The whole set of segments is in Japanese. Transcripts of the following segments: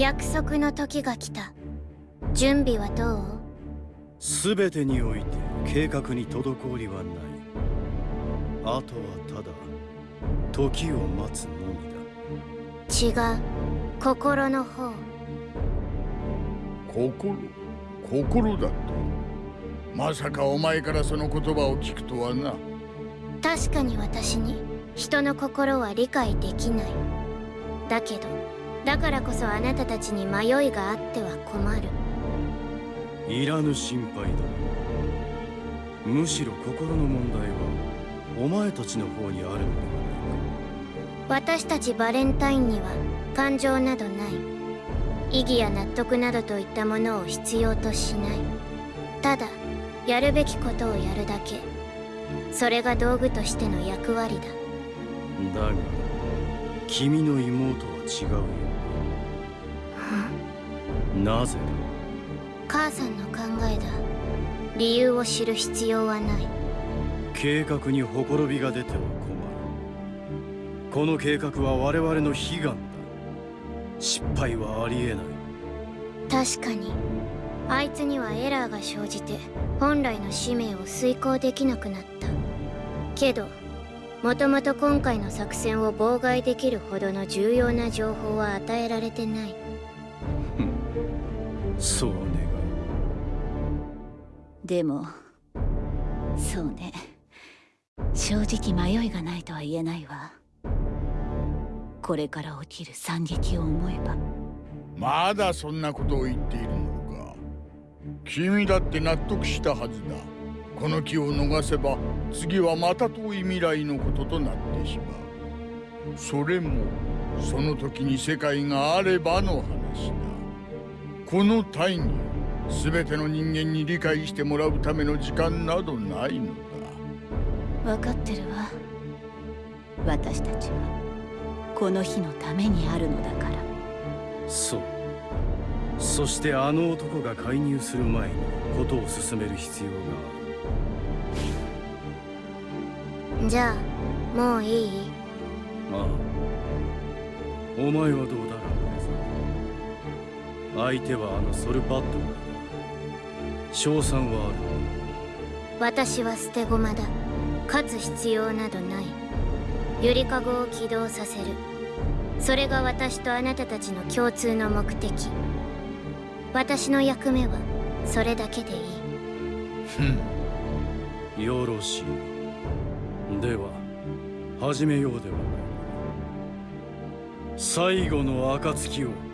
約束の時が来た。準備はどう？全てにおいて計画に滞りはない。あとはただ時を待つのみだ。違う。心の方。心？心だとまさかお前からその言葉を聞くとはな。確かに私に人の心は理解できない。だけどだからこそあなたたちに迷いがあっては困る。いらぬ心配だむしろ心の問題はお前たちの方にあるのではないか。私たちバレンタインには感情などない。意義や納得などといったものを必要としない。ただやるべきことをやるだけ。それが道具としての役割だ。だが君の妹は違うよ。なぜ？だ母さんの考えだ。理由を知る必要はない。計画にほころびが出ては困る。この計画は我々の悲願だ。失敗はありえない。確かに。あいつにはエラーが生じて本来の使命を遂行できなくなった。けどもともと今回の作戦を妨害できるほどの重要な情報は与えられてない。そう願うでもそうね。正直迷いがないとは言えないわ。これから起きる惨劇を思えば。まだそんなことを言っているのか。君だって納得したはずだこの木を逃せば次はまた遠い未来のこととなってしまう。それもその時に世界があればの話だ。この大義を全ての人間に理解してもらうための時間などないのだ。分かってるわ。私たちはこの日のためにあるのだから。そう。そしてあの男が介入する前にことを進める必要があるじゃあもういい？ああ。お前はどうだ相手はあのソルパッドだ。賞賛はある。私は捨て駒だ。勝つ必要などない。ゆりかごを起動させる。それが私とあなたたちの共通の目的。私の役目はそれだけでいい。ふん。よろしいでは始めようでは最後の暁を。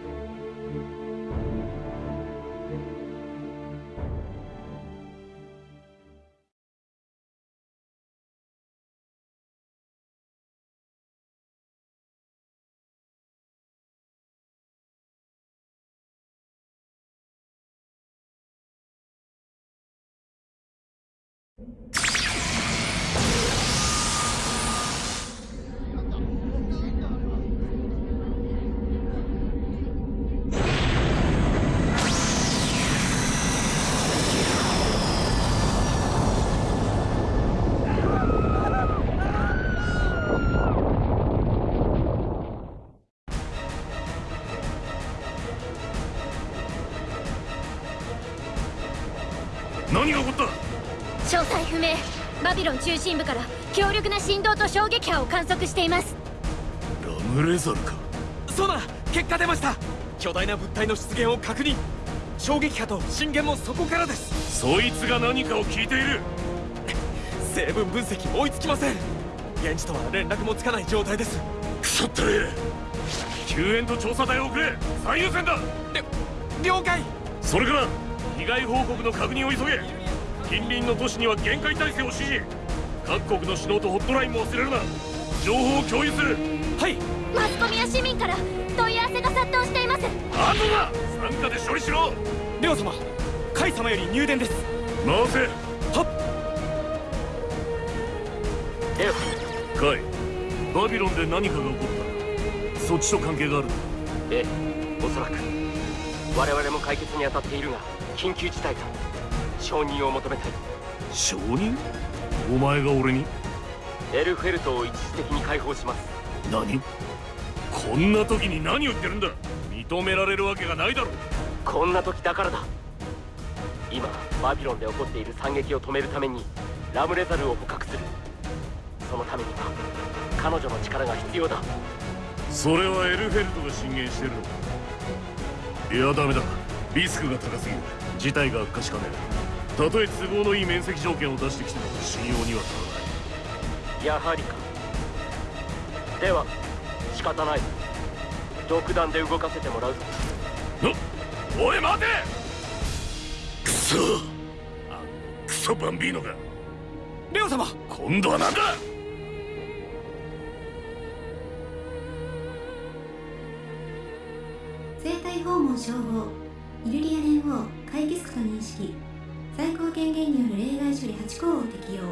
何が起こった？詳細不明。バビロン中心部から強力な振動と衝撃波を観測しています。ラムレザルか。そうだ。結果出ました。巨大な物体の出現を確認。衝撃波と震源もそこからです。そいつが何かを聞いている？成分分析追いつきません。現地とは連絡もつかない状態です。腐ったれ救援と調査隊を送れ。最優先だ。了解。それから被害報告の確認を急げ。近隣の都市には限界態勢を指示各国の指導とホットラインも忘れるな。情報を共有する。はい。マスコミや市民から問い合わせが殺到しています。あとだ。参加で処理しろ。レオ様カイ様より入電です。回せ。はっ。レオ。カイバビロンで何かが起こった。そっちと関係がある。ええおそらく我々も解決に当たっているが緊急事態だ。承認を求めたい。承認？お前が俺に？エルフェルトを一時的に解放します。何？こんな時に何を言ってるんだ？見認められるわけがないだろ。うこんな時だからだ。今バビロンで起こっている惨劇を止めるためにラムレザルを捕獲する。そのためには彼女の力が必要だ。それはエルフェルトが進言してるの。かいやダメだ。リスクが高すぎる。事態が悪化しかねえたとえ都合のいい面積条件を出してきても信用には足らない。やはりか。では仕方ない。独断で動かせてもらうぞ。おい待て！クソ！あのクソバンビーノが。レオ様！今度は何だ訪問称号イルリア連合会議スクと認識。最高権限による例外処理8項を適用。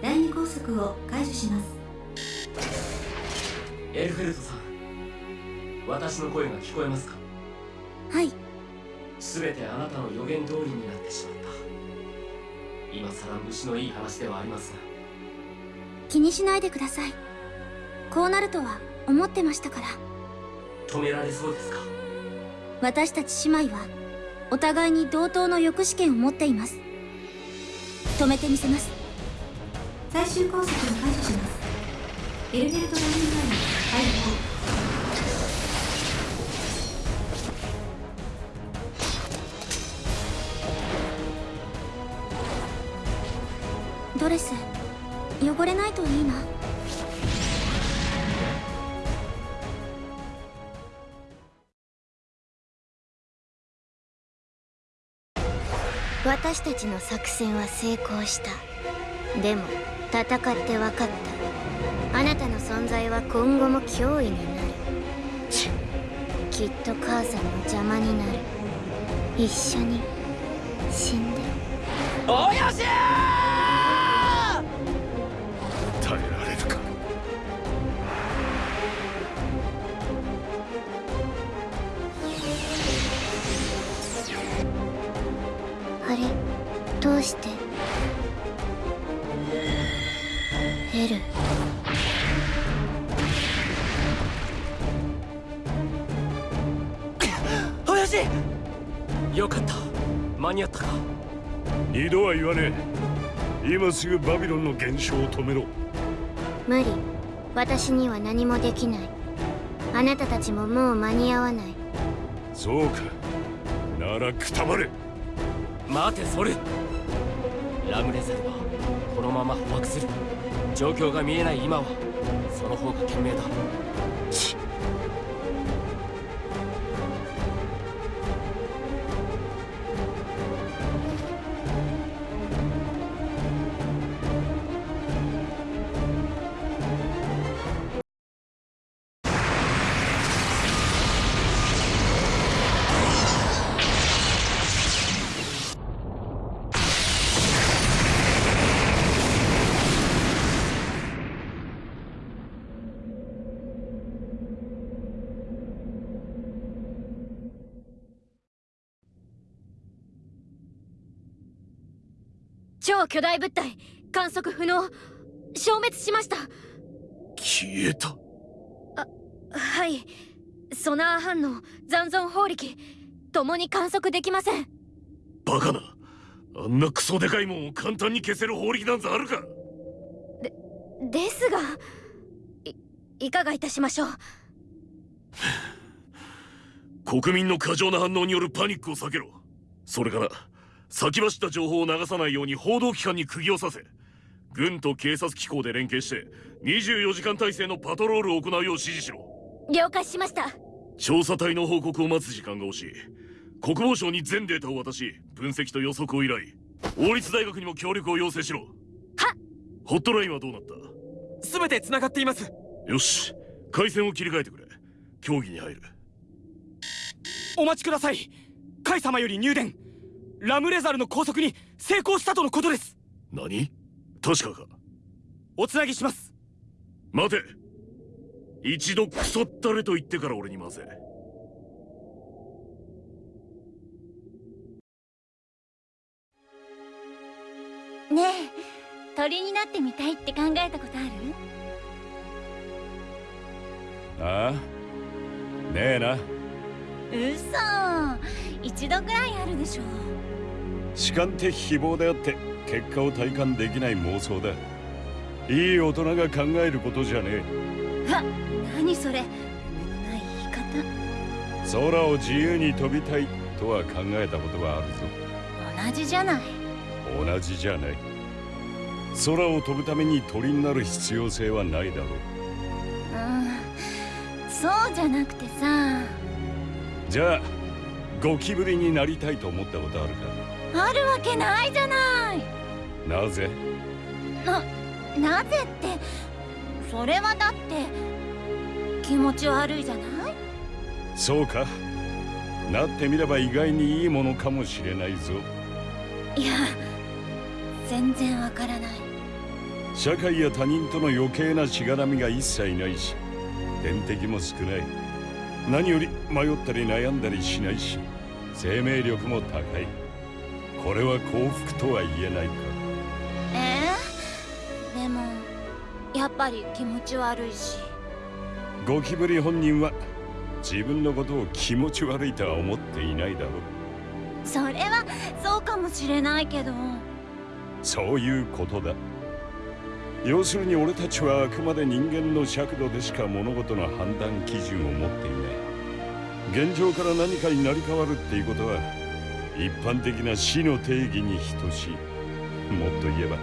第二拘束を解除します。エルフェルトさん私の声が聞こえますか？はい。全てあなたの予言通りになってしまった。今さら虫のいい話ではありますが。気にしないでください。こうなるとは思ってましたから。止められそうですか？私たち姉妹はお互いに同等の抑止権を持っています。止めてみせます。最終拘束を解除します。エルベルト・ラインライン解放ドレス汚れないといいな私たちの作戦は成功した。でも戦って分かった。あなたの存在は今後も脅威になる。きっと母さんの邪魔になる。一緒に死んで。およしーどうして？エル。およしよかった。間に合ったか？二度は言わねえ。今すぐバビロンの減少を止めろ。無理。私には何もできない。あなたたちももう間に合わない。そうか。ならくたばれ待てソル。ラムレザルはこのまま捕獲する。状況が見えない今はその方が賢明だ。巨大物体観測不能消滅しました。消えた。はい。ソナー反応残存法力共に観測できません。バカな。あんなクソでかいもんを簡単に消せる法力なんざあるか。ですがいいかがいたしましょう。国民の過剰な反応によるパニックを避けろ。それから先走った情報を流さないように報道機関に釘を刺せ。軍と警察機構で連携して24時間体制のパトロールを行うよう指示しろ。了解しました。調査隊の報告を待つ時間が惜しい。国防省に全データを渡し分析と予測を依頼。王立大学にも協力を要請しろ。はホットラインはどうなった？全て繋がっています。よし。回線を切り替えてくれ。協議に入る。お待ちください。カイ様より入電ラムレザルの拘束に成功したとのことです。何？確かか。おつなぎします。待て。一度クソったれと言ってから俺に回せねえ鳥になってみたいって考えたことある？ああ。ねえな。嘘。一度ぐらいあるでしょ主観的希望であって結果を体感できない妄想だ。いい大人が考えることじゃねわ何それ。夢のない言い方。え空を自由に飛びたいとは考えたことはあるぞ。同じじゃない。同じじゃない。空を飛ぶために鳥になる必要性はないだろう。うん。そうじゃなくてさ。じゃあゴキブリになりたいと思ったことあるあるわけないじゃない。かなぜ？ななぜってそれはだって気持ち悪いじゃない？そうか。なってみれば意外にいいものかもしれないぞ。いや全然わからない。社会や他人との余計なしがらみが一切ないし天敵も少ない。何より迷ったり悩んだりしないし生命力も高いこれは幸福とは言えないか？えー、でもやっぱり気持ち悪いし。ゴキブリ本人は自分のことを気持ち悪いとは思っていないだろう。それはそうかもしれないけど。そういうことだ。要するに俺たちはあくまで人間の尺度でしか物事の判断基準を持っていない。現状から何かになり変わるっていうことは一般的な死の定義に等しいもっと言えば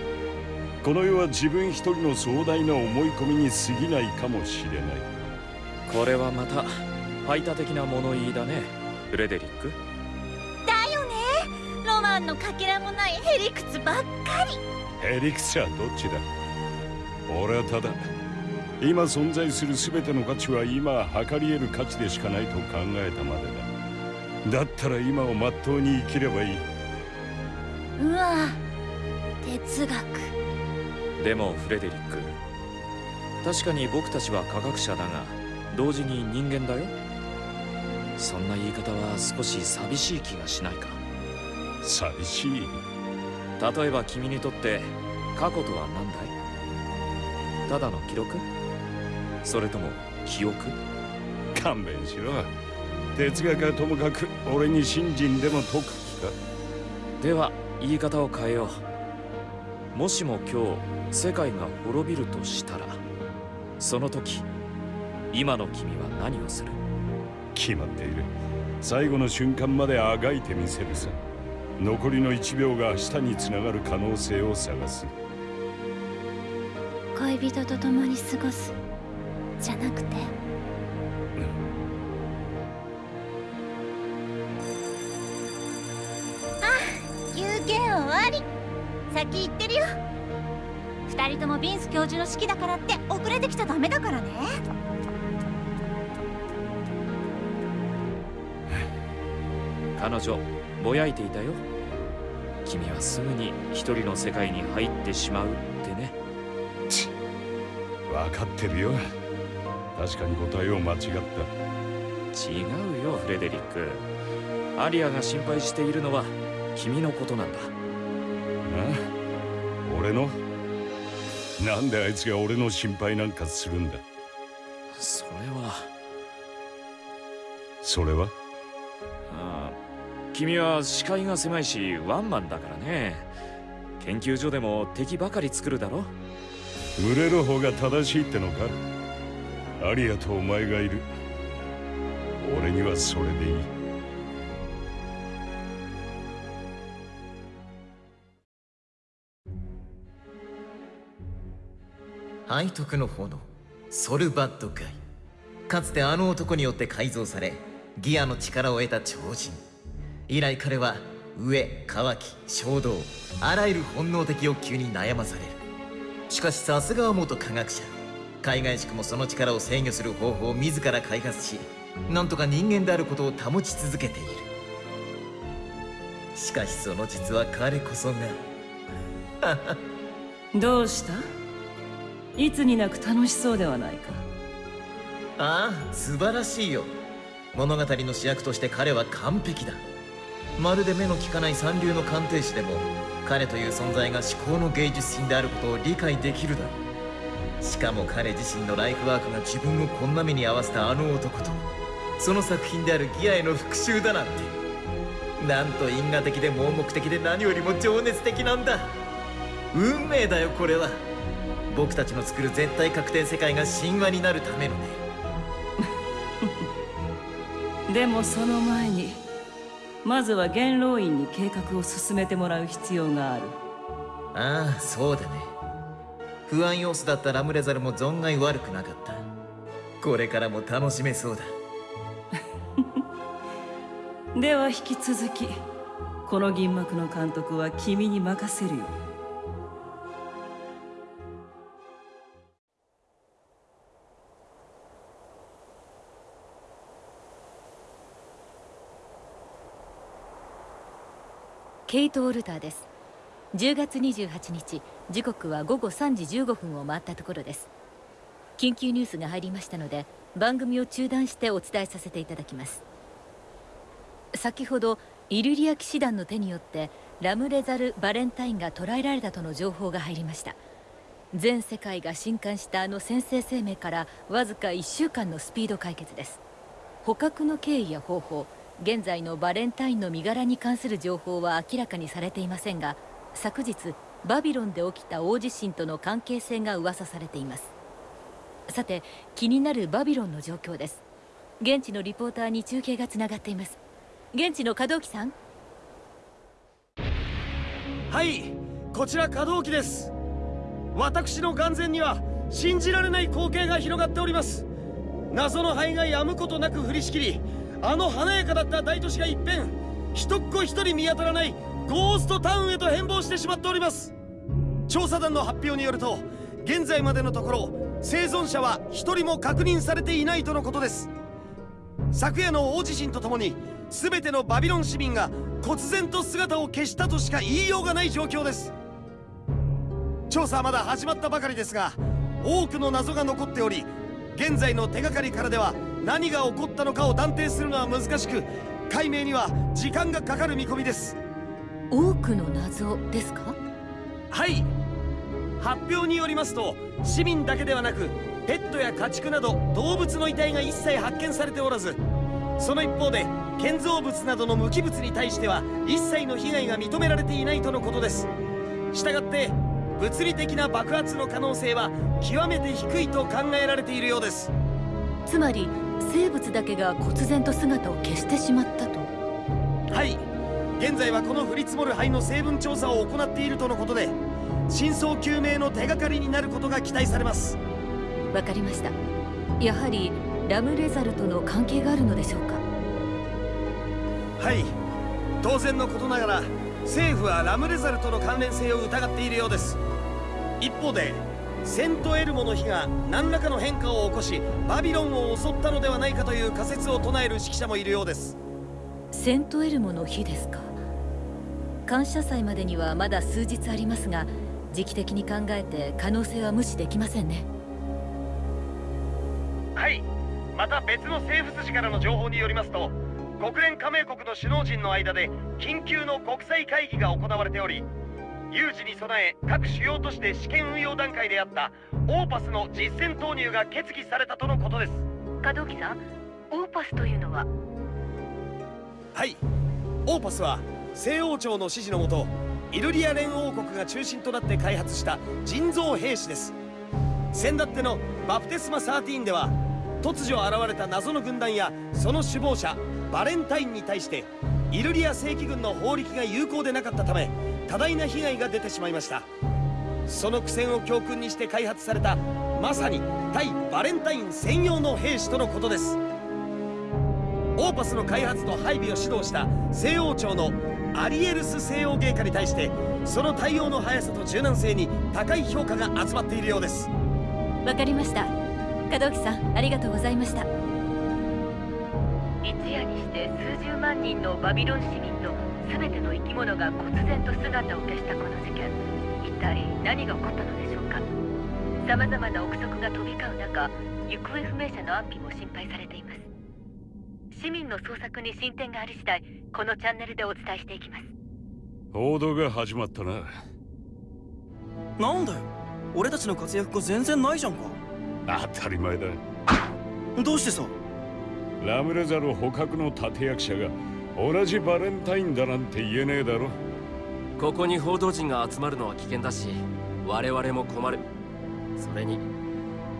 この世は自分一人の壮大な思い込みに過ぎないかもしれない。これはまた排他的な物言いだねフレデリック。だよね。ロマンのかけらもないへりくつばっかり。ヘリクスはどっちだ？俺はただ今存在する全ての価値は今測り得る価値でしかないと考えたまでだだったら今をまっとうに生きればいい。うわ哲学。でもフレデリック。確かに僕たちは科学者だが同時に人間だよ。そんな言い方は少し寂しい気がしないか。寂しい。例えば君にとって過去とは何だい？ただの記録？それとも記憶？勘弁しろ哲学はともかく俺に信心でも解く気か。では言い方を変えよう。もしも今日世界が滅びるとしたらその時今の君は何をする？決まっている。最後の瞬間まであがいてみせるさ。残りの1秒が明日につながる可能性を探す。恋人と共に過ごす。じゃなくて先行ってるよ。二人ともビンス教授の式だからって遅れてきちゃダメだからね。彼女ぼやいていたよ。君はすぐに一人の世界に入ってしまうってね。分かってるよ。確かに答えを間違った。違うよフレデリック。アリアが心配しているのは君のことなんだ。あ俺の？なんであいつが俺の心配なんかするんだ？それは。それは？ああ君は視界が狭いしワンマンだからね。研究所でも敵ばかり作るだろ？群れる方が正しいってのか？アリアとお前がいる。俺にはそれでいい背徳の炎ソルバッドガイかつてあの男によって改造されギアの力を得た超人。以来彼は飢え渇き衝動あらゆる本能的欲求に悩まされる。しかしさすがは元科学者。海外宿もその力を制御する方法を自ら開発しなんとか人間であることを保ち続けている。しかしその実は彼こそが。どうした？いつになく楽しそうではないか。ああ素晴らしいよ。物語の主役として彼は完璧だ。まるで目の利かない三流の鑑定士でも彼という存在が至高の芸術品であることを理解できるだ。ろうしかも彼自身のライフワークが自分をこんな目に合わせたあの男とその作品であるギアへの復讐だなんて。なんと因果的で盲目的で何よりも情熱的なんだ。運命だよこれは。僕たちの作る絶対確定世界が神話になるためのね。でもその前にまずは元老院に計画を進めてもらう必要がある。ああそうだね。不安要素だったラムレザルも存外悪くなかった。これからも楽しめそうだ。では引き続きこの銀幕の監督は君に任せるよケイト・オルターです。10月28日時刻は午後3時15分を回ったところです。緊急ニュースが入りましたので番組を中断してお伝えさせていただきます。先ほどイルリア騎士団の手によってラムレザル・バレンタインが捕らえられたとの情報が入りました。全世界が震撼したあの先制生命からわずか1週間のスピード解決です。捕獲の経緯や方法現在のバレンタインの身柄に関する情報は明らかにされていませんが昨日バビロンで起きた大地震との関係性が噂されています。さて気になるバビロンの状況です。現地のリポーターに中継がつながっています。現地の稼働機さん。はいこちら稼働機です。私の眼前には信じられない光景が広がっております。謎の灰が止むことなく降りしきりあの華やかだった大都市が一変一っ子一人見当たらないゴーストタウンへと変貌してしまっております。調査団の発表によると現在までのところ生存者は一人も確認されていないとのことです。昨夜の大地震とともに全てのバビロン市民が忽然と姿を消したとしか言いようがない状況です。調査はまだ始まったばかりですが多くの謎が残っており現在の手がかりからでは何が起こったのかを断定するのは難しく解明には時間がかかる見込みです。多くの謎ですか？はい。発表によりますと市民だけではなくペットや家畜など動物の遺体が一切発見されておらずその一方で建造物などの無機物に対しては一切の被害が認められていないとのことです。したがって物理的な爆発の可能性は極めて低いと考えられているようです。つまり生物だけが忽然と姿を消してしまったと。はい。現在はこの降り積もる灰の成分調査を行っているとのことで真相究明の手がかりになることが期待されます。わかりました。やはりラムレザルとの関係があるのでしょうか？はい。当然のことながら政府はラムレザルとの関連性を疑っているようです一方でセントエルモの火が何らかの変化を起こしバビロンを襲ったのではないかという仮説を唱える指揮者もいるようです。セントエルモの日ですか。感謝祭までにはまだ数日ありますが時期的に考えて可能性は無視できませんね。はいまた別の政府筋からの情報によりますと国連加盟国の首脳陣の間で緊急の国際会議が行われており有事に備え各主要都市で試験運用段階であったオーパスの実戦投入が決議されたとのことです。稼働機さんオーパスというのは？はい。オーパスは西王朝の指示のもとイルリア連王国が中心となって開発した人造兵士です。先だってのバプテスマ13では突如現れた謎の軍団やその首謀者バレンタインに対してイルリア正規軍の法力が有効でなかったため多大な被害が出てしまいました。その苦戦を教訓にして開発されたまさに対バレンタイン専用の兵士とのことです。オーパスの開発と配備を指導した西欧庁のアリエルス西欧芸家に対してその対応の速さと柔軟性に高い評価が集まっているようです。わかりました。門木さんありがとうございました。一夜にして数十万人のバビロン市民と全ての生き物が忽然と姿を消したこの事件。一体何が起こったのでしょうか？様々な憶測が飛び交う中行方不明者の安否も心配されています。市民の捜索に進展があり次第このチャンネルでお伝えしていきます。報道が始まったな。なんだよ。俺たちの活躍が全然ないじゃんか。当たり前だ。どうしてさ？ラムレザル捕獲の立役者が同じバレンタインだなんて言えねえだろ。ここに報道陣が集まるのは危険だし我々も困る。それに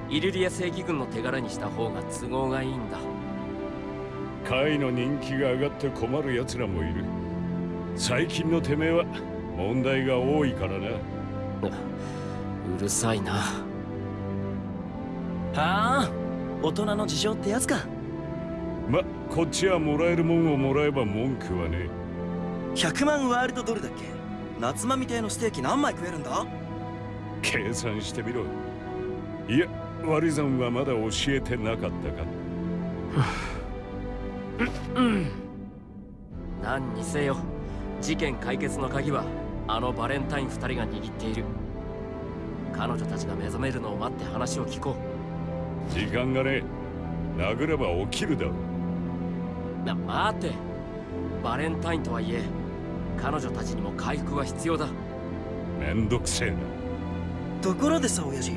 イルリア正義軍の手柄にした方が都合がいいんだ。会の人気が上がって困る奴らもいる。最近のてめえは問題が多いからな。うるさいな。はあ？大人の事情ってやつかまこっちはもらえるもんをもらえば文句はね100万ワールドドルだっけ？夏間みたいのステーキ何枚食えるんだ？計算してみろ。いや割り算はまだ教えてなかったか。何にせよ。事件解決の鍵はあのバレンタイン2人が握っている。彼女たちが目覚めるのを待って話を聞こう。時間がね殴れば起きるだろな待て。バレンタインとはいえ彼女たちにも回復は必要だ。めんどくせえな。ところでさ親父。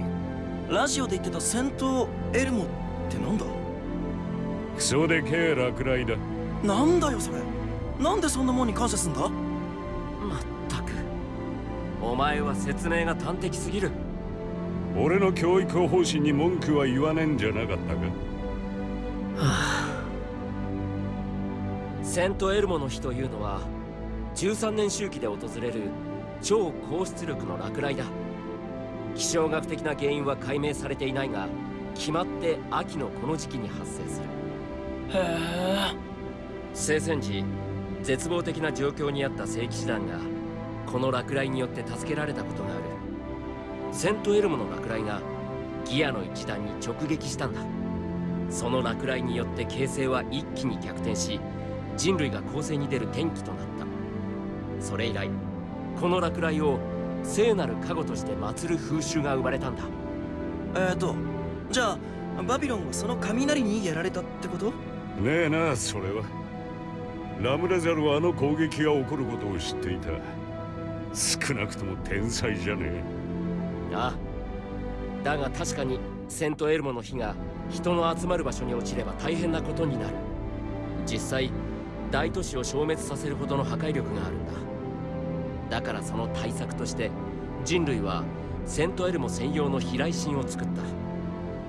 ラジオで言ってた戦闘エルモってなんだ？クソでけえ落雷だ。なんだよそれ。なんでそんなもんに感謝すんだ？まったく。お前は説明が端的すぎる。俺の教育方針に文句は言わねえんじゃなかったか？セントエルモの日というのは13年周期で訪れる超高出力の落雷だ。気象学的な原因は解明されていないが決まって秋のこの時期に発生する。へえ。聖戦時絶望的な状況にあった聖騎士団がこの落雷によって助けられたことがある。セントエルモの落雷がギアの一団に直撃したんだ。その落雷によって形勢は一気に逆転し人類が攻勢に出る転機となった。それ以来この落雷を聖なる加護として祀る風習が生まれたんだ。えーとじゃあバビロンはその雷にやられたってこと？ねえなそれは。ラムレザルはあの攻撃が起こることを知っていた。少なくとも天才じゃねえ。ああ。だが確かにセントエルモの火が人の集まる場所に落ちれば大変なことになる。実際大都市を消滅させるほどの破壊力があるんだ。だからその対策として人類はセントエルモ専用の飛来神を作った。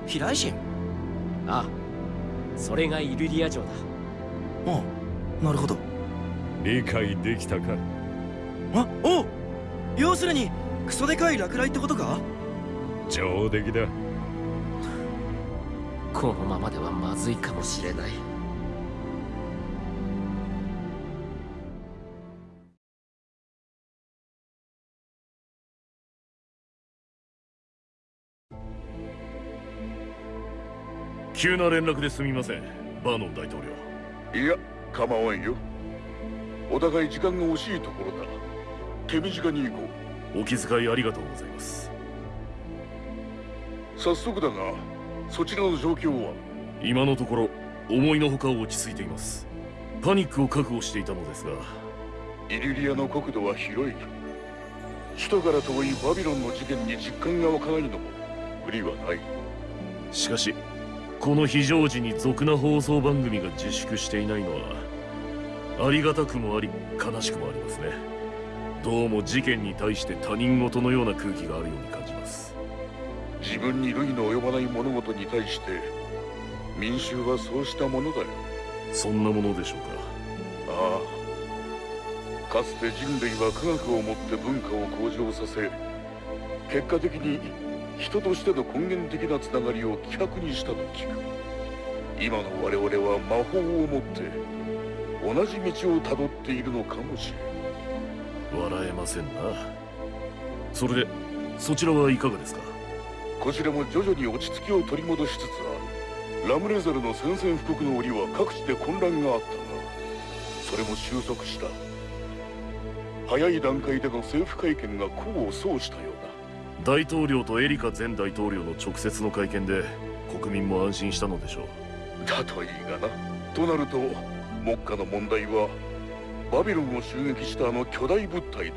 飛来神？ああ。それがイルリア城だ。ああ。なるほど。理解できたか？あお要するにクソでかい落雷ってことか？上出来だ。このままではまずいかもしれない急な連絡ですみません。バーノン大統領。いや構わんよ。お互い時間が惜しいところだ。手短に行こう。お気遣いありがとうございます。早速だがそちらの状況は？今のところ思いのほか落ち着いています。パニックを覚悟していたのですが。イリリアの国土は広い。首都から遠いバビロンの事件に実感が湧かないのも無理はない。しかしこの非常時に俗な放送番組が自粛していないのはありがたくもあり悲しくもありますね。どうも事件に対して他人事のような空気があるように感じます。自分に類の及ばない物事に対して民衆はそうしたものだよ。そんなものでしょうか。ああ。かつて人類は科学をもって文化を向上させ結果的に人としての根源的なつながりを希薄にしたと聞く。今の我々は魔法をもって同じ道をたどっているのかもしれん。笑えませんな。それでそちらはいかがですか？こちらも徐々に落ち着きを取り戻しつつあるラムレザルの宣戦布告の折は各地で混乱があったがそれも収束した。早い段階での政府会見が功を奏したよ大統領とエリカ前大統領の直接の会見で国民も安心したのでしょう。だといいがな。となると目下の問題はバビロンを襲撃したあの巨大物体だ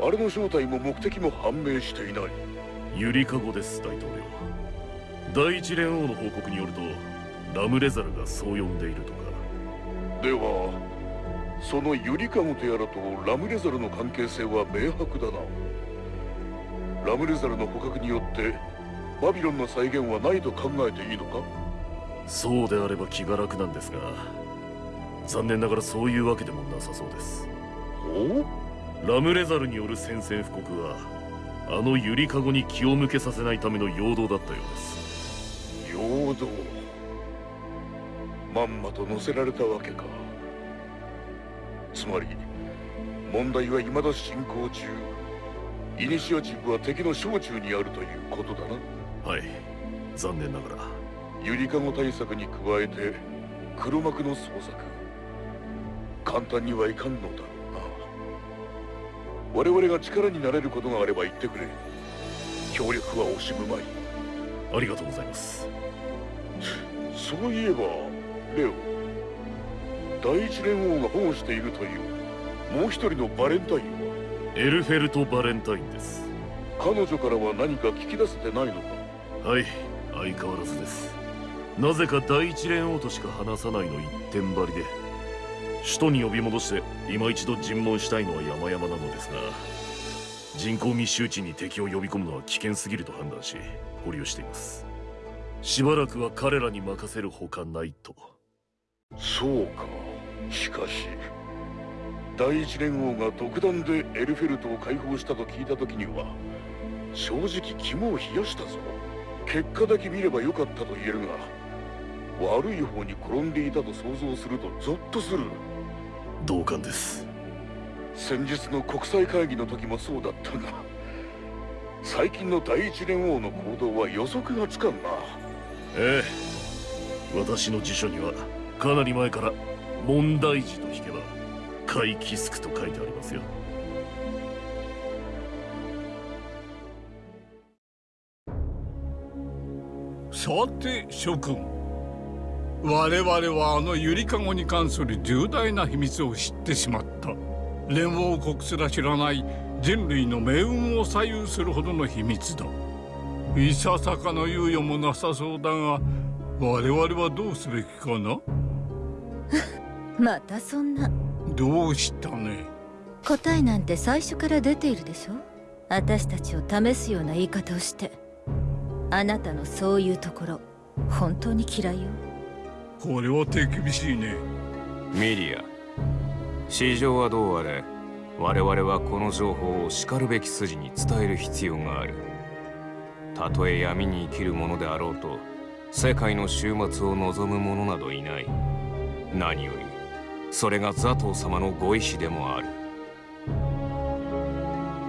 な。あれの正体も目的も判明していない。ゆりかごです大統領。第一連王の報告によるとラムレザルがそう呼んでいるとか。ではそのゆりかごとやらとラムレザルの関係性は明白だなラムレザルの捕獲によってバビロンの再現はないと考えていいのか？そうであれば気が楽なんですが残念ながらそういうわけでもなさそうです。おラムレザルによる宣戦布告はあのゆりかごに気を向けさせないための陽動だったようです。陽動。まんまと乗せられたわけか。つまり問題は未だ進行中イニシアチブは敵の小中にあるということだな。はい。残念ながら。ゆりかご対策に加えて黒幕の捜索。簡単にはいかんのだ。ろうな我々が力になれることがあれば言ってくれ。協力は惜しむまい。ありがとうございます。そういえばレオ。第一連王が保護しているというもう一人のバレンタイン。はエルフェルト・バレンタインです。彼女からは何か聞き出せてないのか？はい相変わらずです。なぜか第一連王としか話さないの一点張りで首都に呼び戻して今一度尋問したいのは山々なのですが人口密集地に敵を呼び込むのは危険すぎると判断し保留しています。しばらくは彼らに任せるほかないと。そうか。しかし第一連王が独断でエルフェルトを解放したと聞いた時には正直肝を冷やしたぞ。結果だけ見ればよかったと言えるが悪い方に転んでいたと想像するとゾッとする。同感です。先日の国際会議の時もそうだったが最近の第一連王の行動は予測がつかんな。ええ。私の辞書にはかなり前から問題児と引けばカイキスクと書いてありますよ。さて諸君我々はあのゆりかごに関する重大な秘密を知ってしまった。連王国すら知らない人類の命運を左右するほどの秘密だ。いささかの猶予もなさそうだが我々はどうすべきかな？またそんなどうしたね？答えなんて最初から出ているでしょ？私たちを試すような言い方をして。あなたのそういうところ本当に嫌いよ。これは手厳しいね。ミリア。市場はどうあれ我々はこの情報をしかるべき筋に伝える必要がある。たとえ闇に生きる者であろうと世界の終末を望む者などいない。何よりそれがザトウ様のご意志でもある。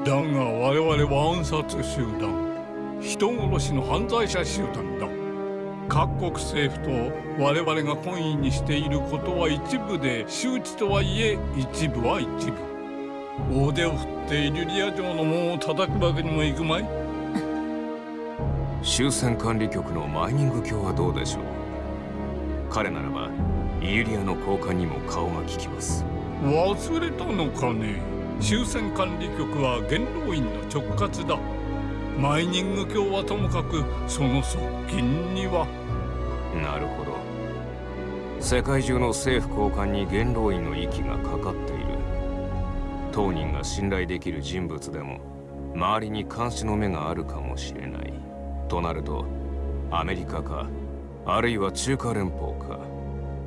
だが我々は暗殺集団人殺しの犯罪者集団だ。各国政府と我々が懇意にしていることは一部で周知とはいえ一部は一部。大手を振ってイリュリア城の門を叩くわけにもいくまい。終戦管理局のマイニング卿はどうでしょう。彼ならばイリュリアの交換にも顔が利きます。忘れたのかね。終戦管理局は元老院の直轄だ。マイニング卿はともかくその側近には。なるほど。世界中の政府高官に元老院の息がかかっている。当人が信頼できる人物でも周りに監視の目があるかもしれない。となるとアメリカかあるいは中華連邦か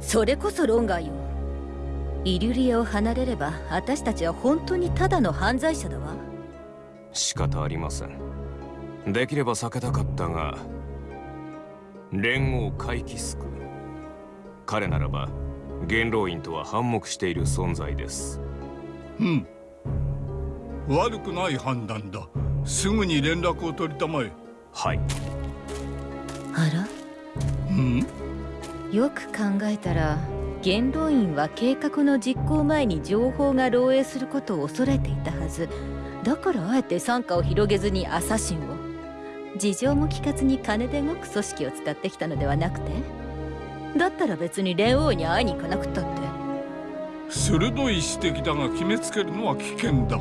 それこそ論外よ。イリュリアを離れれば私たちは本当にただの犯罪者だわ。仕方ありません。できれば避けたかったが連合回帰スク彼ならば元老院とは反目している存在です。うん。悪くない判断だ。すぐに連絡を取りたまえ。はい。あら？うんよく考えたら元老院は計画の実行前に情報が漏洩することを恐れていたはず。だからあえて傘下を広げずにアサシンを。事情も聞かずに金で動く組織を使ってきたのではなくて？だったら別に蓮王に会いに行かなくったって。鋭い指摘だが決めつけるのは危険だ。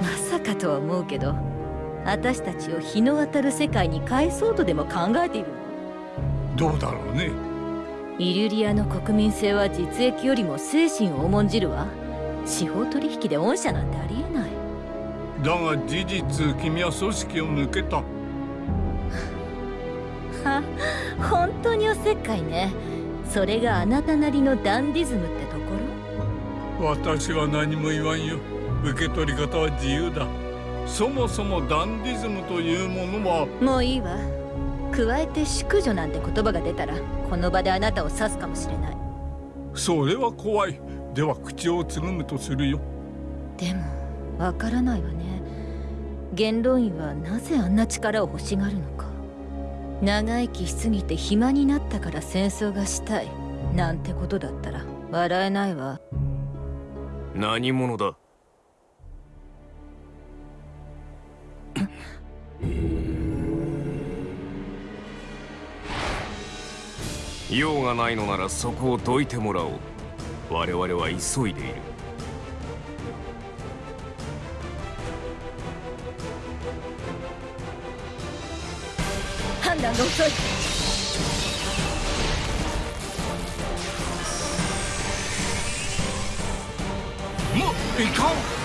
まさかとは思うけど私たちを日の当たる世界に返そうとでも考えているどうだろうねイリュリアの国民性は実益よりも精神を重んじるわ。司法取引で御社なんてありえない。だが事実君は組織を抜けた。は本当におせっかいね。それがあなたなりのダンディズムってところ？私は何も言わんよ。受け取り方は自由だ。そもそもダンディズムというものはもういいわ加えて淑女なんて言葉が出たらこの場であなたを刺すかもしれない。それは怖い。では口をつぐむとするよ。でもわからないわね。元老院はなぜあんな力を欲しがるのか。長生きしすぎて暇になったから戦争がしたい。なんてことだったら笑えないわ。何者だ？用がないのならそこをどいてもらおう。我々は急いでいる。判断が遅い。もいかん